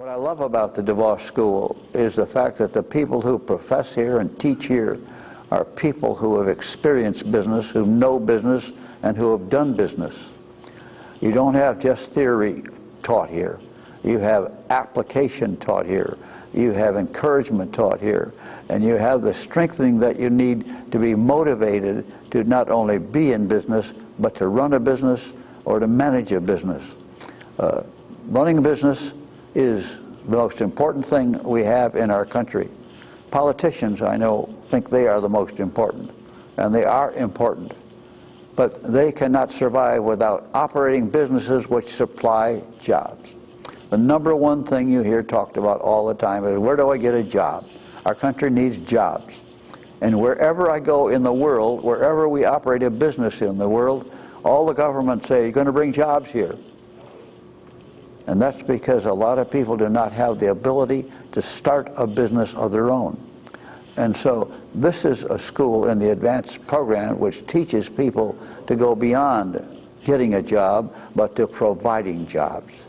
What I love about the DeVos School is the fact that the people who profess here and teach here are people who have experienced business, who know business, and who have done business. You don't have just theory taught here. You have application taught here. You have encouragement taught here. And you have the strengthening that you need to be motivated to not only be in business, but to run a business or to manage a business. Uh, running a business is the most important thing we have in our country. Politicians, I know, think they are the most important, and they are important. But they cannot survive without operating businesses which supply jobs. The number one thing you hear talked about all the time is where do I get a job? Our country needs jobs. And wherever I go in the world, wherever we operate a business in the world, all the governments say, you're going to bring jobs here. And that's because a lot of people do not have the ability to start a business of their own. And so this is a school in the advanced program which teaches people to go beyond getting a job, but to providing jobs.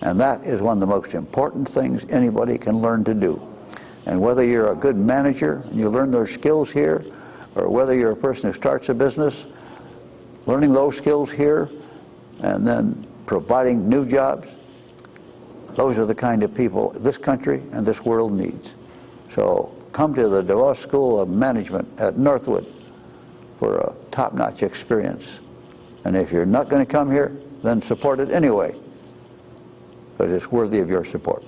And that is one of the most important things anybody can learn to do. And whether you're a good manager and you learn those skills here, or whether you're a person who starts a business, learning those skills here, and then providing new jobs, those are the kind of people this country and this world needs. So come to the DeVos School of Management at Northwood for a top-notch experience. And if you're not going to come here, then support it anyway. But it's worthy of your support.